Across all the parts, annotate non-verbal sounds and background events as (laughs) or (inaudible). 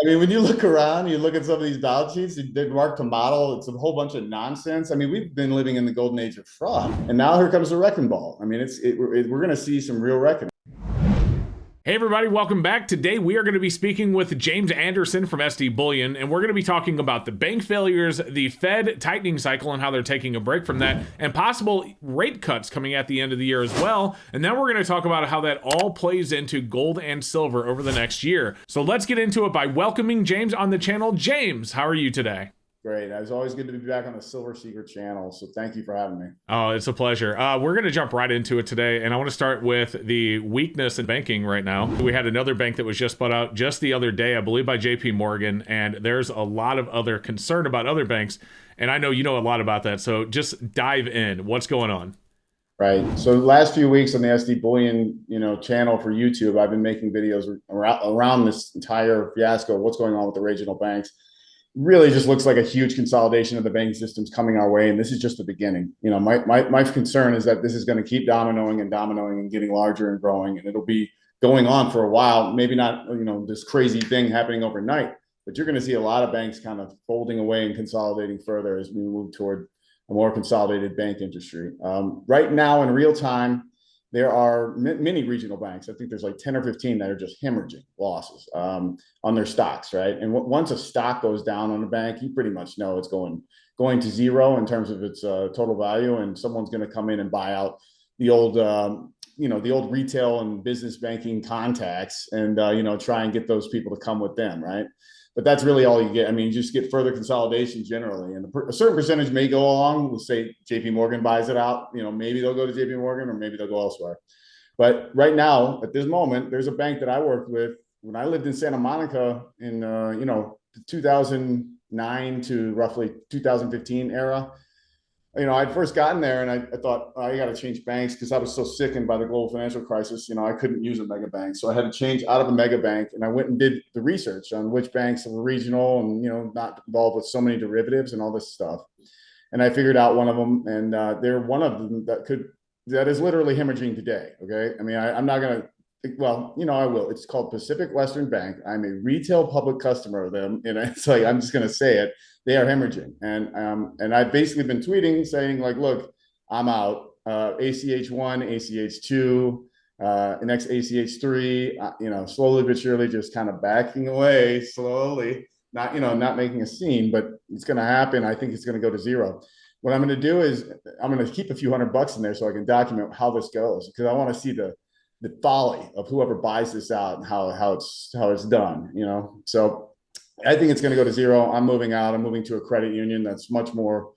I mean, when you look around, you look at some of these balance sheets, they mark to model, it's a whole bunch of nonsense. I mean, we've been living in the golden age of fraud, and now here comes the wrecking ball. I mean, it's it, it, we're going to see some real reckoning. Hey, everybody, welcome back. Today, we are going to be speaking with James Anderson from SD Bullion, and we're going to be talking about the bank failures, the Fed tightening cycle, and how they're taking a break from that, and possible rate cuts coming at the end of the year as well. And then we're going to talk about how that all plays into gold and silver over the next year. So let's get into it by welcoming James on the channel. James, how are you today? Great. It's always good to be back on the Silver Secret channel. So thank you for having me. Oh, it's a pleasure. Uh, we're going to jump right into it today. And I want to start with the weakness in banking right now. We had another bank that was just bought out just the other day, I believe by JP Morgan. And there's a lot of other concern about other banks. And I know you know a lot about that. So just dive in. What's going on? Right. So last few weeks on the SD Bullion, you know, channel for YouTube, I've been making videos around, around this entire fiasco. of What's going on with the regional banks? Really just looks like a huge consolidation of the banking systems coming our way. And this is just the beginning. You know, my, my, my concern is that this is going to keep dominoing and dominoing and getting larger and growing. And it'll be going on for a while, maybe not, you know, this crazy thing happening overnight, but you're going to see a lot of banks kind of folding away and consolidating further as we move toward a more consolidated bank industry. Um, right now in real time, there are many regional banks. I think there's like 10 or 15 that are just hemorrhaging losses um, on their stocks, right? And once a stock goes down on a bank, you pretty much know it's going going to zero in terms of its uh, total value, and someone's going to come in and buy out the old, um, you know, the old retail and business banking contacts, and uh, you know, try and get those people to come with them, right? But that's really all you get. I mean, you just get further consolidation generally, and a certain percentage may go along. We'll say J.P. Morgan buys it out. You know, maybe they'll go to J.P. Morgan, or maybe they'll go elsewhere. But right now, at this moment, there's a bank that I worked with when I lived in Santa Monica in uh, you know 2009 to roughly 2015 era you know, I'd first gotten there and I, I thought oh, I got to change banks because I was so sickened by the global financial crisis. You know, I couldn't use a mega bank, so I had to change out of a mega bank. And I went and did the research on which banks were regional and you know not involved with so many derivatives and all this stuff. And I figured out one of them, and uh, they're one of them that could that is literally hemorrhaging today. Okay, I mean, I, I'm not gonna well, you know, I will. It's called Pacific Western Bank. I'm a retail public customer of them, and (laughs) it's like I'm just going to say it. They are hemorrhaging, and um, and I've basically been tweeting saying like, look, I'm out. Uh, ACH one, ACH two, uh, next ACH three. Uh, you know, slowly but surely, just kind of backing away slowly. Not you know, not making a scene, but it's going to happen. I think it's going to go to zero. What I'm going to do is I'm going to keep a few hundred bucks in there so I can document how this goes because I want to see the the folly of whoever buys this out and how how it's how it's done you know so i think it's going to go to zero. I'm moving out. I'm moving to a credit union that's much more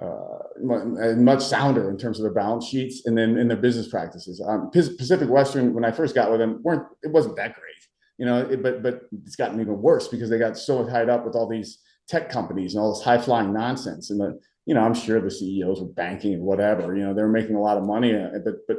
uh, much sounder in terms of their balance sheets and then in their business practices. Um, pacific western when i first got with them weren't it wasn't that great you know it, but but it's gotten even worse because they got so tied up with all these tech companies and all this high flying nonsense. And the you know i'm sure the ceos were banking and whatever you know they were making a lot of money uh, but but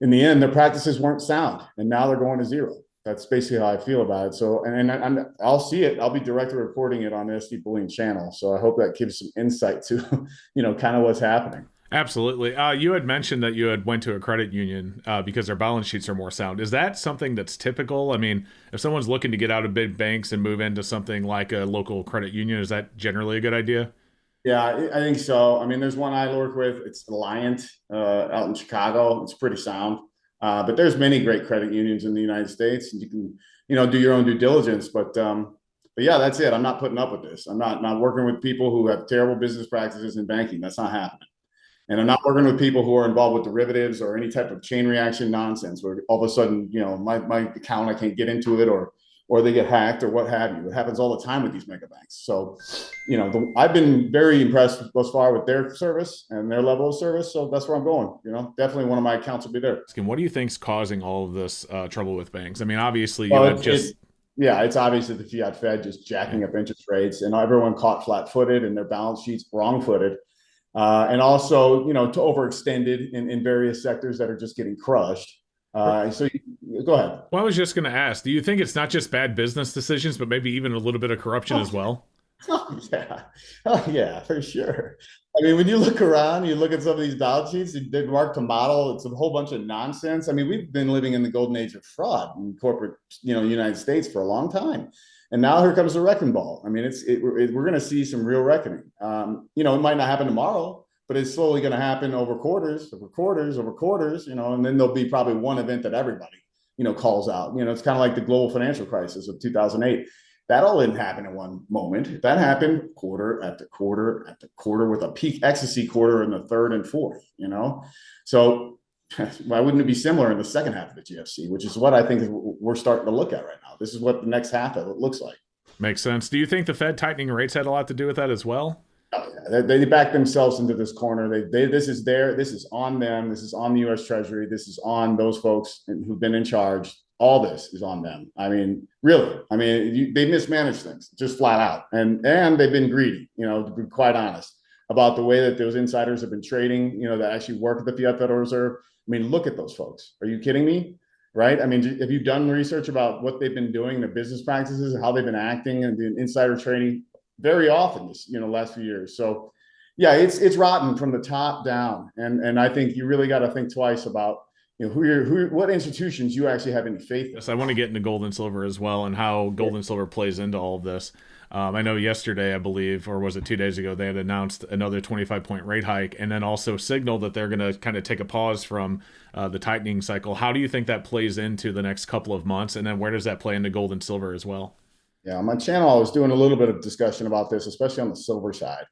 in the end, their practices weren't sound, and now they're going to zero. That's basically how I feel about it. So, and, and i I'll see it. I'll be directly reporting it on the SD Bullion channel. So I hope that gives some insight to, (laughs) you know, kind of what's happening. Absolutely. Uh, you had mentioned that you had went to a credit union uh, because their balance sheets are more sound. Is that something that's typical? I mean, if someone's looking to get out of big banks and move into something like a local credit union, is that generally a good idea? Yeah, I think so. I mean, there's one I work with. It's Alliant uh, out in Chicago. It's pretty sound. Uh, but there's many great credit unions in the United States, and you can, you know, do your own due diligence. But um, but yeah, that's it. I'm not putting up with this. I'm not not working with people who have terrible business practices in banking. That's not happening. And I'm not working with people who are involved with derivatives or any type of chain reaction nonsense where all of a sudden, you know, my, my account, I can't get into it or or they get hacked or what have you. It happens all the time with these mega banks. So, you know, the, I've been very impressed thus far with their service and their level of service. So that's where I'm going. You know, definitely one of my accounts will be there. What do you think's causing all of this uh, trouble with banks? I mean, obviously, you well, just. It, yeah, it's obviously the fiat Fed just jacking up interest rates, and everyone caught flat-footed, and their balance sheets wrong-footed, uh, and also, you know, to overextended in, in various sectors that are just getting crushed. Uh, so you, go ahead. Well, I was just going to ask, do you think it's not just bad business decisions, but maybe even a little bit of corruption oh, as well? (laughs) Oh, yeah. Oh, yeah, for sure. I mean, when you look around, you look at some of these balance sheets, they mark to model, it's a whole bunch of nonsense. I mean, we've been living in the golden age of fraud in corporate, you know, United States for a long time. And now here comes the wrecking ball. I mean, it's it, it, we're going to see some real reckoning. Um, you know, it might not happen tomorrow, but it's slowly going to happen over quarters, over quarters, over quarters. You know, and then there'll be probably one event that everybody you know calls out. You know, it's kind of like the global financial crisis of 2008. That all didn't happen in one moment. That happened quarter after quarter after quarter with a peak ecstasy quarter in the third and fourth. You know, so (laughs) why wouldn't it be similar in the second half of the GFC, which is what I think we're starting to look at right now. This is what the next half of it looks like. Makes sense. Do you think the Fed tightening rates had a lot to do with that as well? They, they back themselves into this corner. They, they, this is their, this is on them. This is on the U.S. Treasury. This is on those folks who've been in charge. All this is on them. I mean, really. I mean, you, they mismanage things just flat out, and and they've been greedy. You know, to be quite honest about the way that those insiders have been trading. You know, that actually work at the Fiat Federal Reserve I mean, look at those folks. Are you kidding me? Right? I mean, have you done research about what they've been doing, the business practices, how they've been acting, and the insider trading very often this, you know, last few years. So, yeah, it's it's rotten from the top down, and and I think you really got to think twice about you know who you're who what institutions you actually have any faith in. Yes, I want to get into gold and silver as well, and how gold and silver plays into all of this. Um, I know yesterday, I believe, or was it two days ago, they had announced another 25 point rate hike and then also signaled that they're going to kind of take a pause from uh, the tightening cycle. How do you think that plays into the next couple of months? And then where does that play into gold and silver as well? Yeah, on my channel, I was doing a little bit of discussion about this, especially on the silver side.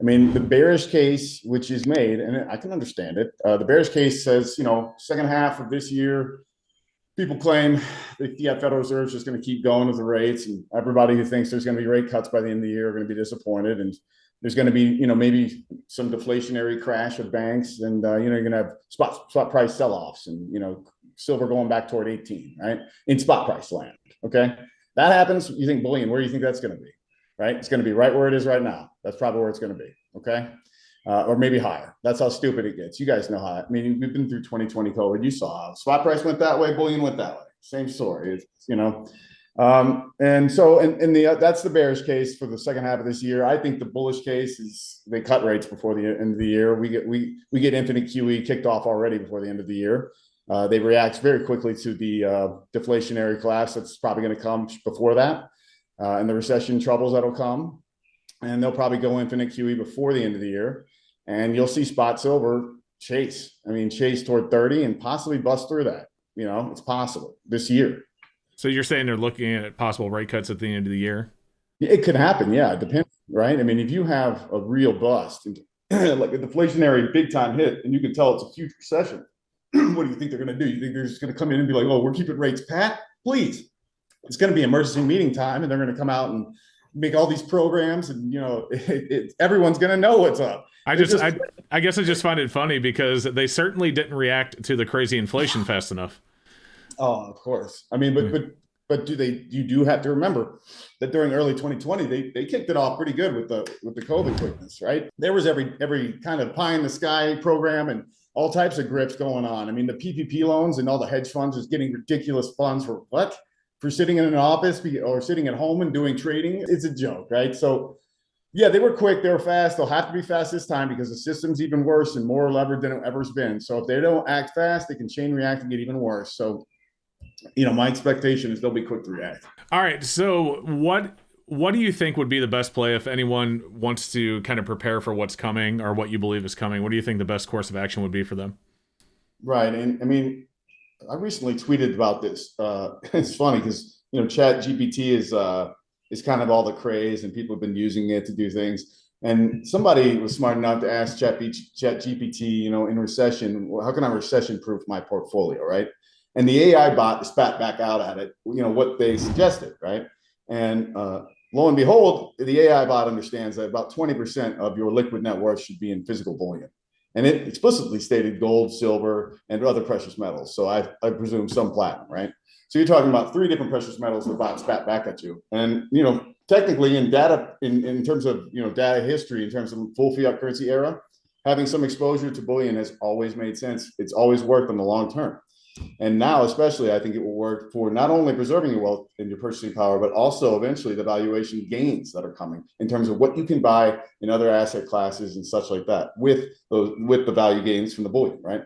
I mean, the bearish case, which is made, and I can understand it. Uh, the bearish case says, you know, second half of this year, people claim the Federal Reserve is just going to keep going with the rates, and everybody who thinks there's going to be rate cuts by the end of the year are going to be disappointed. And there's going to be, you know, maybe some deflationary crash of banks, and uh, you know, you're going to have spot spot price sell-offs, and you know, silver going back toward 18, right, in spot price land. Okay, that happens. You think bullion? Where do you think that's going to be? Right, it's going to be right where it is right now. That's probably where it's going to be. Okay uh, or maybe higher. That's how stupid it gets. You guys know how. I mean, we've been through 2020 COVID. You saw how spot price went that way, bullion went that way. Same story. It's, you know, um, and so in, in the uh, that's the bearish case for the second half of this year. I think the bullish case is they cut rates before the end of the year. We get we we get infinite QE kicked off already before the end of the year. Uh, they react very quickly to the uh, deflationary collapse that's probably going to come before that, uh, and the recession troubles that'll come and they'll probably go infinite QE before the end of the year. And you'll see spot silver chase. I mean, chase toward 30 and possibly bust through that. You know, it's possible this year. So you're saying they're looking at possible rate cuts at the end of the year? It could happen. Yeah, it depends, right? I mean, if you have a real bust, (clears throat) like a deflationary big time hit, and you can tell it's a huge recession, (clears throat) what do you think they're going to do? You think they're just going to come in and be like, "Oh, we're keeping rates pat"? Please, it's going to be emergency meeting time, and they're going to come out and make all these programs and you know (laughs) it, it, everyone's going to know what's up i just, just I, I guess i just find it funny because they certainly didn't react to the crazy inflation (sighs) fast enough oh of course i mean but mm. but but do they you do have to remember that during early 2020 they they kicked it off pretty good with the with the covid quickness right there was every every kind of pie in the sky program and all types of grips going on i mean the ppp loans and all the hedge funds is getting ridiculous funds for what for sitting in an office or sitting at home and doing trading, it's a joke, right? So, yeah, they were quick, they were fast. They'll have to be fast this time because the system's even worse and more levered than it ever's been. So if they don't act fast, they can chain react and get even worse. So, you know, my expectation is they'll be quick to react. All right. So what what do you think would be the best play if anyone wants to kind of prepare for what's coming or what you believe is coming? What do you think the best course of action would be for them? Right. And I mean, I recently tweeted about this. Uh, (laughs) it's funny because you know Chat GPT is uh, is kind of all the craze, and people have been using it to do things. And somebody was smart enough to ask Chat, Chat GPT, you know, in recession, well, how can I recession-proof my portfolio, right? And the AI bot spat back out at it, you know, what they suggested, right? And uh, lo and behold, the AI bot understands that about 20% of your liquid net worth should be in physical bullion. And it explicitly stated gold, silver, and other precious metals. So I, I presume some platinum, right? So you're talking about three different precious metals the bot spat back at you. And, you know, technically in data, in, in terms of, you know, data history, in terms of full fiat currency era, having some exposure to bullion has always made sense. It's always worked in the long term. And now, especially, I think it will work for not only preserving your wealth and your purchasing power, but also eventually the valuation gains that are coming in terms of what you can buy in other asset classes and such like that with those with the value gains from the bullion, right?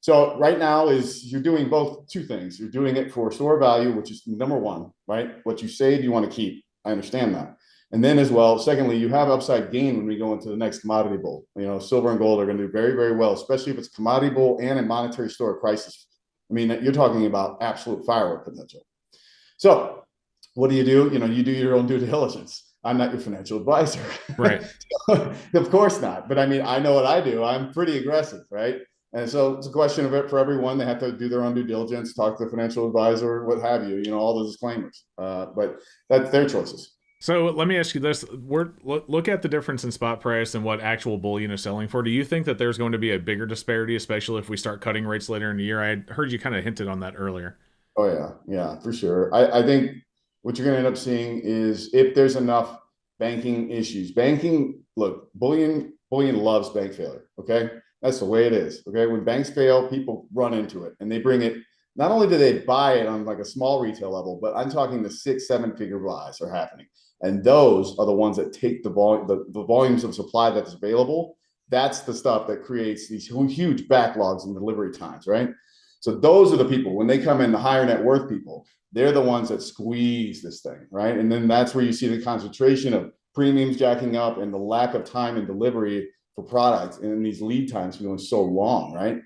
So right now is you're doing both two things. You're doing it for store value, which is number one, right? What you save, you want to keep. I understand that. And then as well, secondly, you have upside gain when we go into the next commodity bull. You know, silver and gold are going to do very, very well, especially if it's commodity bull and a monetary store crisis. I mean, you're talking about absolute firework potential. So what do you do? You know, you do your own due diligence. I'm not your financial advisor. Right. (laughs) of course not. But I mean, I know what I do. I'm pretty aggressive, right? And so it's a question of it for everyone. They have to do their own due diligence, talk to the financial advisor, what have you, you know, all the disclaimers. Uh, but that's their choices. So let me ask you this: We're, look at the difference in spot price and what actual bullion is selling for. Do you think that there's going to be a bigger disparity, especially if we start cutting rates later in the year? I heard you kind of hinted on that earlier. Oh yeah, yeah, for sure. I, I think what you're going to end up seeing is if there's enough banking issues. Banking, look, bullion, bullion loves bank failure. Okay, that's the way it is. Okay, when banks fail, people run into it and they bring it. Not only do they buy it on like a small retail level, but I'm talking the six, seven figure buys are happening. And those are the ones that take the volume, the, the volumes of supply that's available. That's the stuff that creates these huge backlogs and delivery times, right? So those are the people when they come in, the higher net worth people, they're the ones that squeeze this thing, right? And then that's where you see the concentration of premiums jacking up and the lack of time and delivery for products and these lead times going so long, right?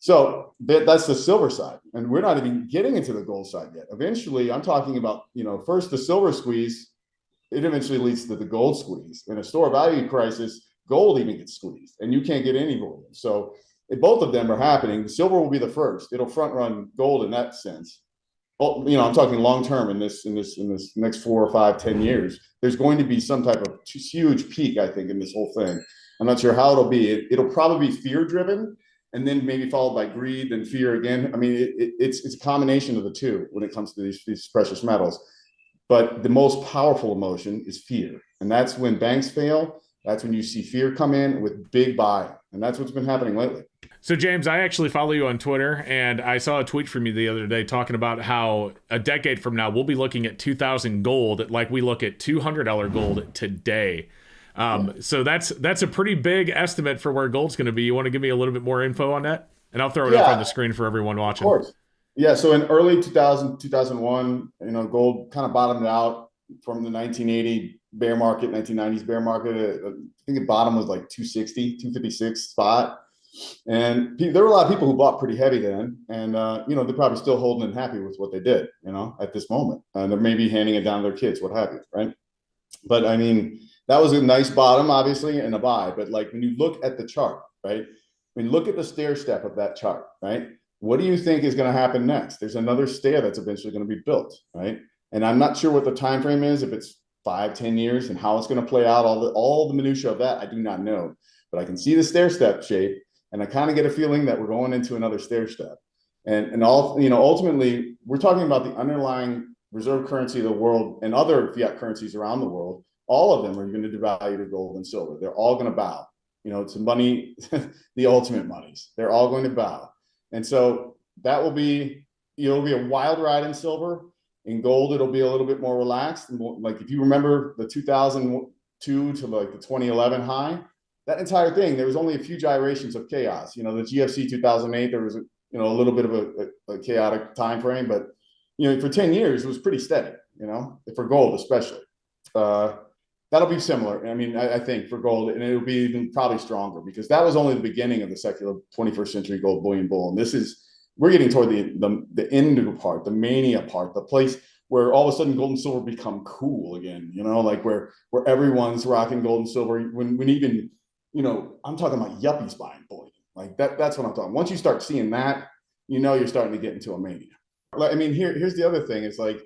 So that, that's the silver side. And we're not even getting into the gold side yet. Eventually, I'm talking about, you know, first the silver squeeze it eventually leads to the gold squeeze. In a store value crisis, gold even gets squeezed, and you can't get any gold. So if both of them are happening, silver will be the first. It'll front run gold in that sense. Well, you know, I'm talking long term in this in this in this next four or five, ten years. There's going to be some type of huge peak, I think, in this whole thing. I'm not sure how it'll be. It, will probably be fear driven, and then maybe followed by greed and fear again. I mean, it, it, it's it's a combination of the two when it comes to these, these precious metals. But the most powerful emotion is fear. And that's when banks fail. That's when you see fear come in with big buy. And that's what's been happening lately. So, James, I actually follow you on Twitter, and I saw a tweet from you the other day talking about how a decade from now we'll be looking at 2000 gold like we look at $200 gold today. Um, so that's that's a pretty big estimate for where gold's going to be. You want to give me a little bit more info on that, and I'll throw it yeah, up on the screen for everyone watching. Of course. Yeah, so in early 2000, 2001, you know, gold kind of bottomed out from the 1980 bear market, 1990s bear market. Uh, I think the bottom was like 260, 256 spot. And there were a lot of people who bought pretty heavy then. And, uh, you know, they're probably still holding and happy with what they did, you know, at this moment. And they're maybe handing it down to their kids, what have you, right? But I mean, that was a nice bottom, obviously, and a buy. But like when you look at the chart, right? When you look at the stair step of that chart, right? What do you think is going to happen next? There's another stair that's eventually going to be built, right? And I'm not sure what the time frame is, if it's five, ten years, and how it's going to play out. All the all the minutia of that, I do not know. But I can see the stair step shape, and I kind of get a feeling that we're going into another stair step. And and all you know, ultimately, we're talking about the underlying reserve currency of the world and other fiat currencies around the world. All of them are going to devalue to gold and silver. They're all going to bow. You know, to money, (laughs) the ultimate monies. They're all going to bow. And so that will be, it'll be a wild ride in silver. In gold, it'll be a little bit more relaxed. And like if you remember the 2002 to like the 2011 high, that entire thing, there was only a few gyrations of chaos. You know, the GFC 2008, there was a, you know a little bit of a, a, a chaotic time frame, but you know for 10 years it was pretty steady. You know, for gold especially. Uh, that'll be similar. I mean, I, I, think for gold, and it'll be even probably stronger because that was only the beginning of the secular 21st century gold bullion bull. And this is we're getting toward the the, the end of the part, the mania part, the place where all of a sudden gold and silver become cool again. You know, like where where everyone's rocking gold and silver. When when even you know, I'm talking about yuppies buying bullion. Like that. That's what I'm talking. Once you start seeing that, you know, you're starting to get into a mania. Like, I mean, here here's the other thing. It's like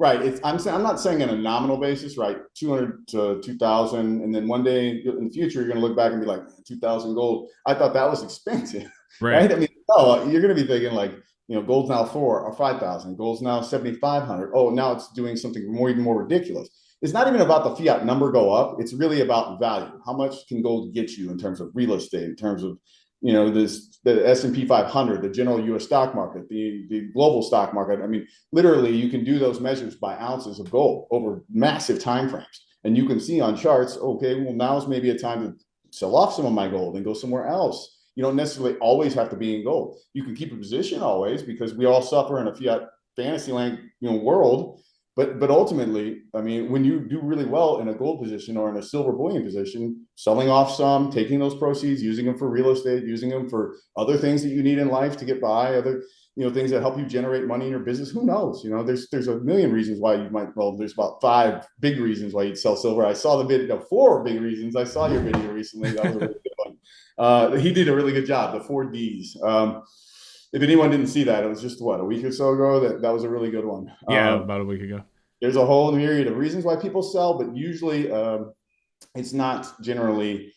Right. It's I'm saying I'm not saying on a nominal basis, right? 200 to 2000 and then one day in the future you're going to look back and be like 2000 gold. I thought that was expensive. (laughs) Right. right? I mean, oh, you're going to be thinking like, you know, gold's now 4 or 5000, gold's now 7500. Oh, now it's doing something more even more ridiculous. It's not even about the fiat number go up. It's really about value. How much can gold get you in terms of real estate, in terms of you know this the S&P 500 the general US stock market the the global stock market. I mean literally you can do those measures by ounces of gold over massive time frames. And you can see on charts okay well now's maybe a time to sell off some of my gold and go somewhere else. You don't necessarily always have to be in gold. You can keep a position always because we all suffer in a fiat fantasy land you know world but but ultimately, I mean, when you do really well in a gold position or in a silver bullion position, selling off some, taking those proceeds, using them for real estate, using them for other things that you need in life to get by, other you know things that help you generate money in your business. Who knows? You know, there's there's a million reasons why you might. Well, there's about five big reasons why you'd sell silver. I saw the video. Four big reasons. I saw your video recently. That was a really good one. Uh, he did a really good job. The four Ds. Um, if anyone didn't see that, it was just what a week or so ago. That that was a really good one. Yeah, um, about a week ago. There's a whole myriad of reasons why people sell, but usually um, it's not generally.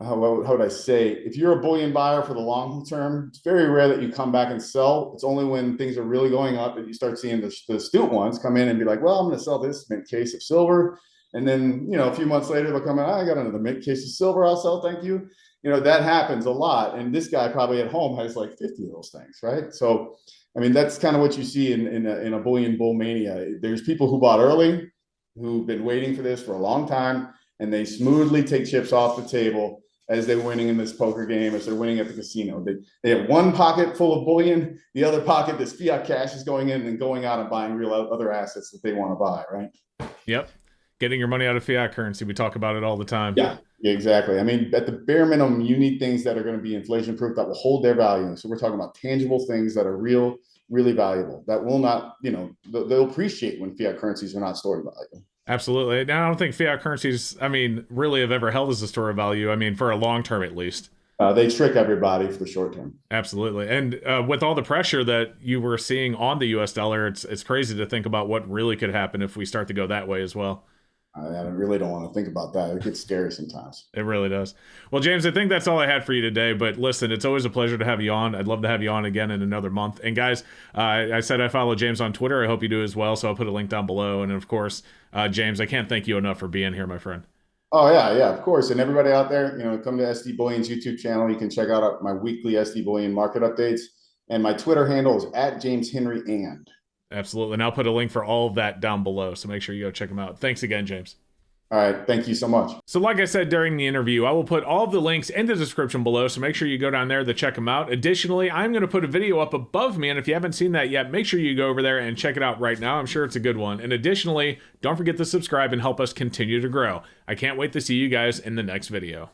Uh, how would I say? If you're a bullion buyer for the long term, it's very rare that you come back and sell. It's only when things are really going up that you start seeing the, the astute ones come in and be like, "Well, I'm going to sell this mint case of silver," and then you know a few months later they'll come in, oh, "I got another mint case of silver. I'll sell. Thank you." You know that happens a lot. And this guy probably at home has like 50 of those things right? So i mean that's kind of what you see in in a, in a bullion bull mania. There's people who bought early who've been waiting for this for a long time and they smoothly take chips off the table as they're winning in this poker game as they're winning at the casino. They, they have one pocket full of bullion the other pocket this fiat cash is going in and going out and buying real other assets that they want to buy right? Yep. Getting your money out of fiat currency. We talk about it all the time yeah Exactly. I mean, at the bare minimum, you need things that are going to be inflation proof that will hold their value. So we're talking about tangible things that are real, really valuable that will not, you know, they'll appreciate when fiat currencies are not stored value. Absolutely. Now, I don't think fiat currencies, I mean, really have ever held as a store of value. I mean, for a long term at least. Uh, they trick everybody for the short term. Absolutely, and uh, with all the pressure that you were seeing on the U.S. dollar, it's it's crazy to think about what really could happen if we start to go that way as well. I really don't want to think about that. It gets scary sometimes. It really does. Well, James, I think that's all I had for you today. But listen, it's always a pleasure to have you on. I'd love to have you on again in another month. And guys, uh, I said I follow James on Twitter. I hope you do as well. So I'll put a link down below. And of course, uh, James, I can't thank you enough for being here, my friend. Oh yeah, yeah, of course. And everybody out there, you know, come to SD Bullion's YouTube channel. You can check out my weekly SD Bullion market updates. And my Twitter handle is at James Henry and. Absolutely. And I'll put a link for all of that down below. So make sure you go check them out. Thanks again, James. All right. Thank you so much. So, like I said during the interview, I will put all of the links in the description below. So, make sure you go down there to check them out. Additionally, I'm going to put a video up above me. And if you haven't seen that yet, make sure you go over there and check it out right now. I'm sure it's a good one. And additionally, don't forget to subscribe and help us continue to grow. I can't wait to see you guys in the next video.